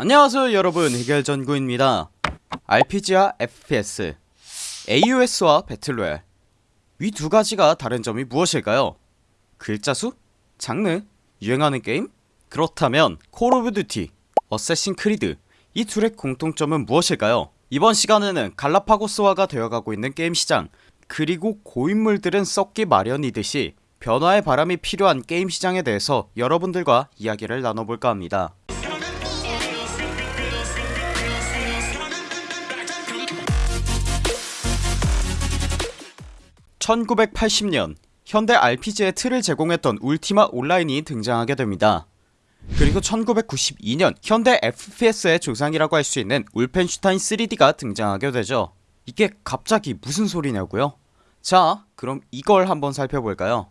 안녕하세요 여러분 해결전구입니다 RPG와 FPS AUS와 배틀로얄 위 두 가지가 다른 점이 무엇일까요? 글자 수? 장르? 유행하는 게임? 그렇다면 콜 오브 듀티, 어쌔신 크리드 이 둘의 공통점은 무엇일까요? 이번 시간에는 갈라파고스화가 되어가고 있는 게임 시장 그리고 고인물들은 썩기 마련이듯이 변화의 바람이 필요한 게임 시장에 대해서 여러분들과 이야기를 나눠볼까 합니다 1980년 현대 RPG의 틀을 제공했던 울티마 온라인이 등장하게 됩니다. 그리고 1992년 현대 FPS의 조상이라고 할 수 있는 울펜슈타인 3D가 등장하게 되죠. 이게 갑자기 무슨 소리냐고요? 자 그럼 이걸 한번 살펴볼까요?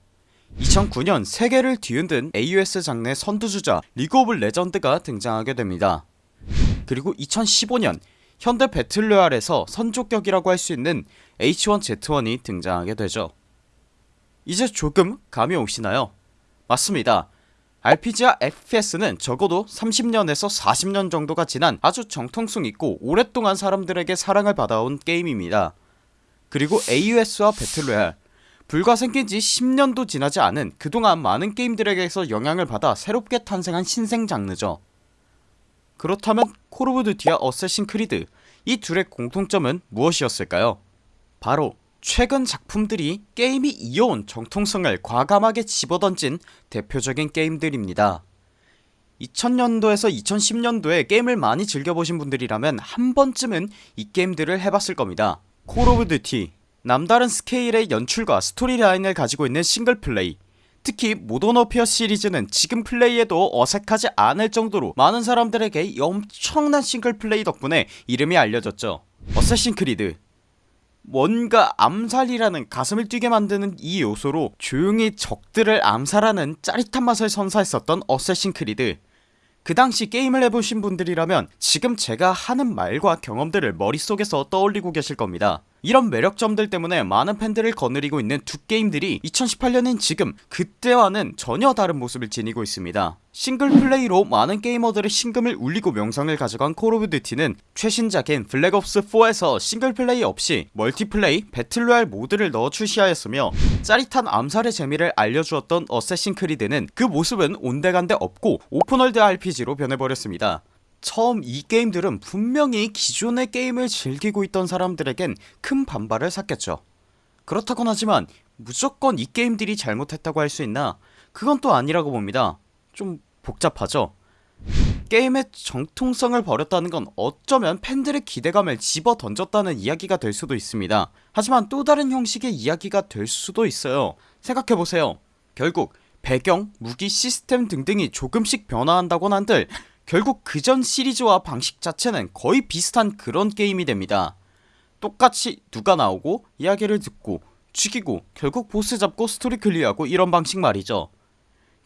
2009년 세계를 뒤흔든 AOS 장르의 선두주자 리그 오브 레전드가 등장하게 됩니다. 그리고 2015년 현대 배틀로얄에서 선조격이라고 할 수 있는 H1Z1이 등장하게 되죠. 이제 조금 감이 오시나요? 맞습니다. RPG와 FPS는 적어도 30년에서 40년 정도가 지난 아주 정통성 있고 오랫동안 사람들에게 사랑을 받아온 게임입니다. 그리고 AUS와 배틀로얄 불과 생긴지 10년도 지나지 않은 그동안 많은 게임들에게서 영향을 받아 새롭게 탄생한 신생 장르죠 그렇다면 콜 오브 듀티와 어쌔신 크리드 이 둘의 공통점은 무엇이었을까요? 바로 최근 작품들이 게임이 이어온 정통성을 과감하게 집어던진 대표적인 게임들입니다 2000년도에서 2010년도에 게임을 많이 즐겨보신 분들이라면 한 번쯤은 이 게임들을 해봤을 겁니다 콜 오브 듀티 남다른 스케일의 연출과 storyline을 가지고 있는 single play 특히 모던 워페어 시리즈는 지금 플레이해도 어색하지 않을 정도로 많은 사람들에게 엄청난 single play 덕분에 이름이 알려졌죠. 어쌔신 크리드. 뭔가 암살이라는 가슴을 뛰게 만드는 이 요소로 조용히 적들을 암살하는 짜릿한 맛을 선사했었던 어쌔신 크리드. 그 당시 게임을 해보신 분들이라면 지금 제가 하는 말과 경험들을 머릿속에서 떠올리고 계실 겁니다 이런 매력점들 때문에 많은 팬들을 거느리고 있는 두 게임들이 2018년인 지금 그때와는 전혀 다른 모습을 지니고 있습니다. single play로 많은 게이머들의 심금을 울리고 명성을 가져간 콜 오브 듀티는 최신작인 블랙옵스4에서 single play 없이 multiplay battle royale 모드를 넣어 출시하였으며 짜릿한 암살의 재미를 알려주었던 어쌔신 크리드는 그 모습은 온데간데 없고 open world RPG로 변해버렸습니다 처음 이 게임들은 분명히 기존의 게임을 즐기고 있던 사람들에겐 큰 반발을 샀겠죠. 그렇다곤 하지만 무조건 이 게임들이 잘못했다고 할 수 있나? 그건 또 아니라고 봅니다. 좀 복잡하죠? 게임의 정통성을 버렸다는 건 어쩌면 팬들의 기대감을 집어던졌다는 이야기가 될 수도 있습니다. 하지만 또 다른 형식의 이야기가 될 수도 있어요. 생각해보세요. 결국 배경, 무기, 시스템 등등이 조금씩 변화한다곤 한들 결국 그전 시리즈와 방식 자체는 거의 비슷한 그런 게임이 됩니다. 똑같이 누가 나오고 이야기를 듣고 죽이고 결국 보스 잡고 스토리 클리어하고 이런 방식 말이죠.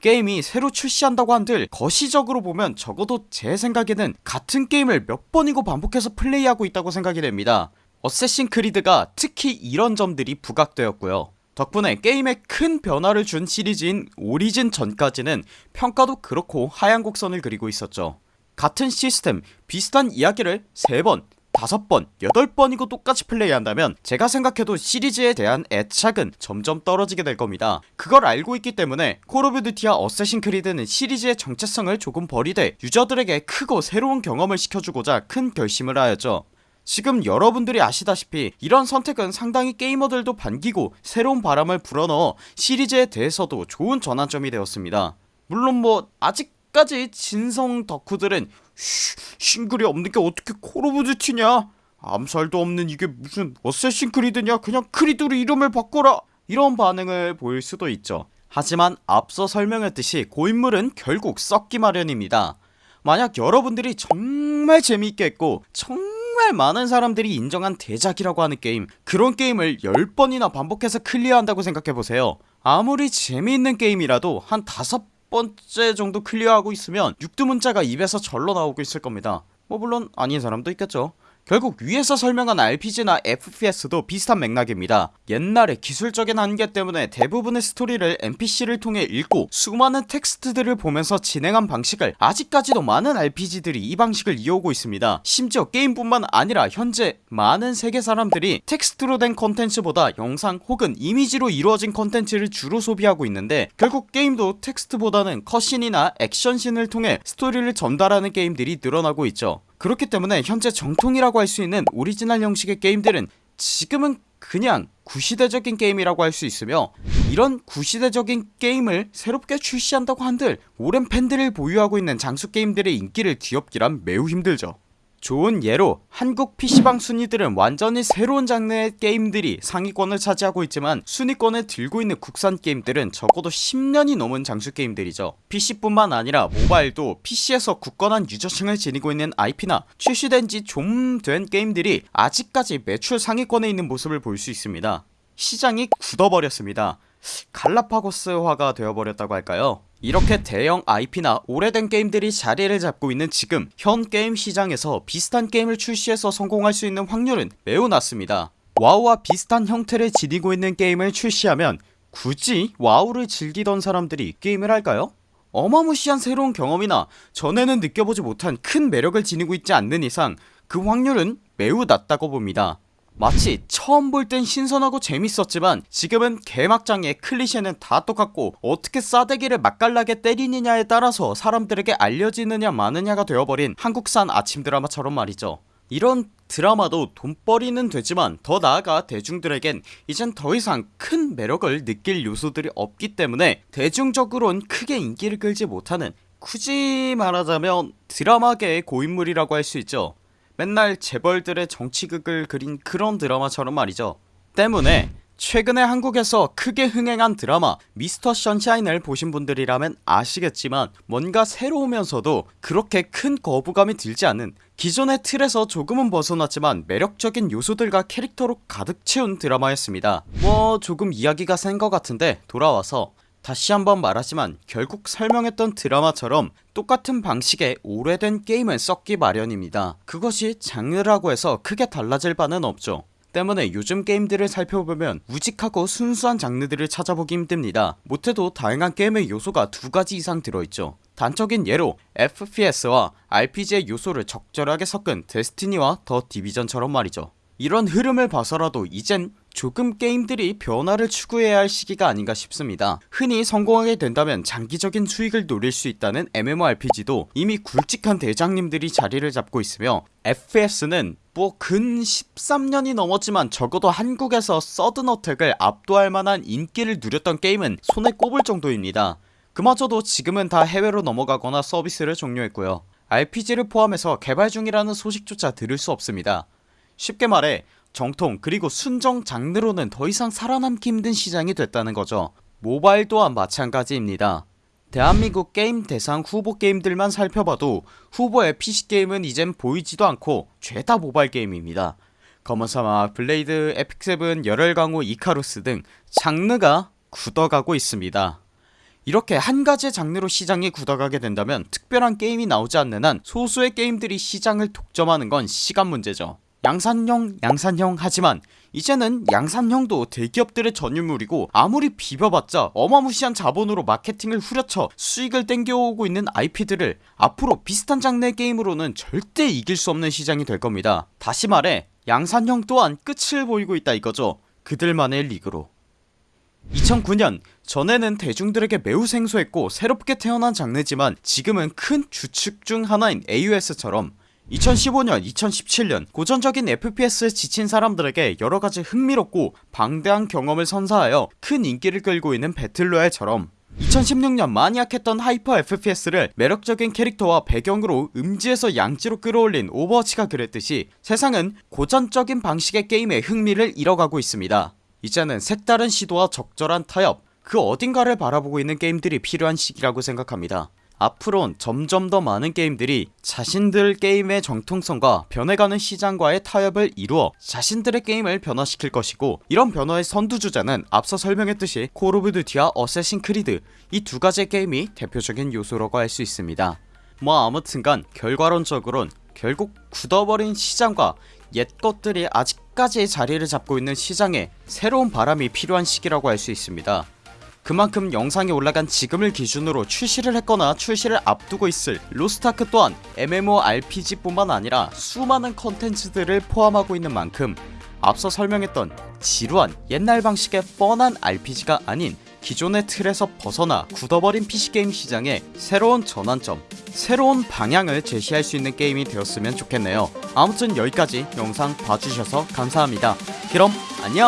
게임이 새로 출시한다고 한들 거시적으로 보면 적어도 제 생각에는 같은 게임을 몇 번이고 반복해서 플레이하고 있다고 생각이 됩니다. 어쌔신 크리드가 특히 이런 점들이 부각되었고요 덕분에 게임에 큰 변화를 준 시리즈인 오리진 전까지는 평가도 그렇고 하향 곡선을 그리고 있었죠. 같은 시스템 비슷한 이야기를 3번 5번 8번이고 똑같이 플레이한다면 제가 생각해도 시리즈에 대한 애착은 점점 떨어지게 될 겁니다. 그걸 알고 있기 때문에 콜 오브 듀티와 어쌔신 크리드는 시리즈의 정체성을 조금 버리되 유저들에게 크고 새로운 경험을 시켜주고자 큰 결심을 하였죠 지금 여러분들이 아시다시피 이런 선택은 상당히 게이머들도 반기고 새로운 바람을 불어넣어 시리즈에 대해서도 좋은 전환점이 되었습니다. 물론 뭐 아직까지 진성 덕후들은 쉬, 싱글이 없는게 어떻게 콜 오브 듀티냐? 암살도 없는 이게 무슨 어쌔신 크리드냐? 그냥 크리드로 이름을 바꿔라. 이런 반응을 보일 수도 있죠. 하지만 앞서 설명했듯이 고인물은 결국 썩기 마련입니다. 만약 여러분들이 정말 재미있게 했고 정말 많은 사람들이 인정한 대작이라고 하는 게임. 그런 게임을 10번이나 반복해서 클리어한다고 생각해보세요. 아무리 재미있는 게임이라도 한 다섯 번째 정도 클리어하고 있으면 육두문자가 입에서 절로 나오고 있을 겁니다. 뭐 물론 아닌 사람도 있겠죠 결국 위에서 설명한 RPG나 FPS도 비슷한 맥락입니다. 옛날에 기술적인 한계 때문에 대부분의 스토리를 NPC를 통해 읽고 수많은 텍스트들을 보면서 진행한 방식을 아직까지도 많은 RPG들이 이 방식을 이어오고 있습니다. 심지어 게임뿐만 아니라 현재 많은 세계 사람들이 텍스트로 된 컨텐츠보다 영상 혹은 이미지로 이루어진 컨텐츠를 주로 소비하고 있는데 결국 게임도 텍스트보다는 컷신이나 액션신을 통해 스토리를 전달하는 게임들이 늘어나고 있죠 그렇기 때문에 현재 정통이라고 할 수 있는 오리지널 형식의 게임들은 지금은 그냥 구시대적인 게임이라고 할 수 있으며 이런 구시대적인 게임을 새롭게 출시한다고 한들 오랜 팬들을 보유하고 있는 장수 게임들의 인기를 뒤엎기란 매우 힘들죠 좋은 예로 한국 PC방 순위들은 완전히 새로운 장르의 게임들이 상위권을 차지하고 있지만 순위권을 들고 있는 국산 게임들은 적어도 10년이 넘은 장수 게임들이죠. PC뿐만 아니라 모바일도 PC에서 굳건한 유저층을 지니고 있는 IP나 출시된지 좀 된 게임들이 아직까지 매출 상위권에 있는 모습을 볼 수 있습니다. 시장이 굳어버렸습니다. 갈라파고스화가 되어버렸다고 할까요 이렇게 대형 IP나 오래된 게임들이 자리를 잡고 있는 지금 현 게임 시장에서 비슷한 게임을 출시해서 성공할 수 있는 확률은 매우 낮습니다 와우와 비슷한 형태를 지니고 있는 게임을 출시하면 굳이 와우를 즐기던 사람들이 게임을 할까요? 어마무시한 새로운 경험이나 전에는 느껴보지 못한 큰 매력을 지니고 있지 않는 이상 그 확률은 매우 낮다고 봅니다 마치 처음 볼 땐 신선하고 재밌었지만 지금은 개막장의 클리셰는 다 똑같고 어떻게 싸대기를 맛깔나게 때리느냐에 따라서 사람들에게 알려지느냐 마느냐가 되어버린 한국산 아침 드라마처럼 말이죠. 이런 드라마도 돈벌이는 되지만 더 나아가 대중들에겐 이젠 더 이상 큰 매력을 느낄 요소들이 없기 때문에 대중적으론 크게 인기를 끌지 못하는 굳이 말하자면 드라마계의 고인물이라고 할 수 있죠 맨날 재벌들의 정치극을 그린 그런 드라마처럼 말이죠. 때문에 최근에 한국에서 크게 흥행한 드라마 미스터 션샤인을 보신 분들이라면 아시겠지만 뭔가 새로우면서도 그렇게 큰 거부감이 들지 않은 기존의 틀에서 조금은 벗어났지만 매력적인 요소들과 캐릭터로 가득 채운 드라마였습니다. 뭐 조금 이야기가 센 것 같은데 돌아와서 다시 한번 말하지만 결국 설명했던 드라마처럼 똑같은 방식의 오래된 게임은 썩기 마련입니다. 그것이 장르라고 해서 크게 달라질 바는 없죠. 때문에 요즘 게임들을 살펴보면 우직하고 순수한 장르들을 찾아보기 힘듭니다. 못해도 다양한 게임의 요소가 두가지 이상 들어있죠. 단적인 예로 FPS와 RPG의 요소를 적절하게 섞은 데스티니와 더 디비전처럼 말이죠. 이런 흐름을 봐서라도 이젠 조금 게임들이 변화를 추구해야 할 시기가 아닌가 싶습니다. 흔히 성공하게 된다면 장기적인 수익을 노릴 수 있다는 MMORPG도 이미 굵직한 대장님들이 자리를 잡고 있으며 FPS는 뭐 근 13년이 넘었지만 적어도 한국에서 서든어택을 압도할 만한 인기를 누렸던 게임은 손에 꼽을 정도입니다. 그마저도 지금은 다 해외로 넘어가거나 서비스를 종료했고요. RPG를 포함해서 개발 중이라는 소식조차 들을 수 없습니다. 쉽게 말해 정통 그리고 순정 장르로는 더 이상 살아남기 힘든 시장이 됐다는 거죠. 모바일 또한 마찬가지입니다. 대한민국 게임 대상 후보 게임들만 살펴봐도 후보의 PC게임은 이젠 보이지도 않고 죄다 모바일 게임입니다. 검은사막, 블레이드, 에픽세븐, 열혈강호, 이카루스 등 장르가 굳어가고 있습니다. 이렇게 한가지의 장르로 시장이 굳어가게 된다면 특별한 게임이 나오지 않는 한 소수의 게임들이 시장을 독점하는 건 시간 문제죠 양산형 양산형 하지만 이제는 양산형도 대기업들의 전유물이고 아무리 비벼봤자 어마무시한 자본으로 마케팅을 후려쳐 수익을 땡겨오고 있는 IP들을 앞으로 비슷한 장르의 게임으로는 절대 이길 수 없는 시장이 될 겁니다. 다시 말해 양산형 또한 끝을 보이고 있다 이거죠. 그들만의 리그로. 2009년 전에는 대중들에게 매우 생소했고 새롭게 태어난 장르지만 지금은 큰 주축 중 하나인 AOS처럼 2015년 2017년 고전적인 FPS에 지친 사람들에게 여러가지 흥미롭고 방대한 경험을 선사하여 큰 인기를 끌고 있는 배틀로얄처럼 2016년 마니악했던 hyper FPS를 매력적인 캐릭터와 배경으로 음지에서 양지로 끌어올린 오버워치가 그랬듯이 세상은 고전적인 방식의 게임에 흥미를 잃어가고 있습니다. 이제는 색다른 시도와 적절한 타협 그 어딘가를 바라보고 있는 게임들이 필요한 시기라고 생각합니다 앞으론 점점 더 많은 게임들이 자신들 게임의 정통성과 변해가는 시장과의 타협을 이루어 자신들의 게임을 변화시킬 것이고 이런 변화의 선두주자는 앞서 설명했듯이 콜 오브 듀티와 어쌔신 크리드 이 두 가지의 게임이 대표적인 요소라고 할 수 있습니다. 뭐 아무튼간 결과론적으론 결국 굳어버린 시장과 옛 것들이 아직까지 자리를 잡고 있는 시장에 새로운 바람이 필요한 시기라고 할 수 있습니다 그만큼 영상이 올라간 지금을 기준으로 출시를 했거나 출시를 앞두고 있을 로스트아크 또한 MMORPG 뿐만 아니라 수많은 컨텐츠들을 포함하고 있는 만큼 앞서 설명했던 지루한 옛날 방식의 뻔한 RPG가 아닌 기존의 틀에서 벗어나 굳어버린 PC게임 시장에 새로운 전환점 새로운 방향을 제시할 수 있는 게임이 되었으면 좋겠네요. 아무튼 여기까지 영상 봐주셔서 감사합니다. 그럼 안녕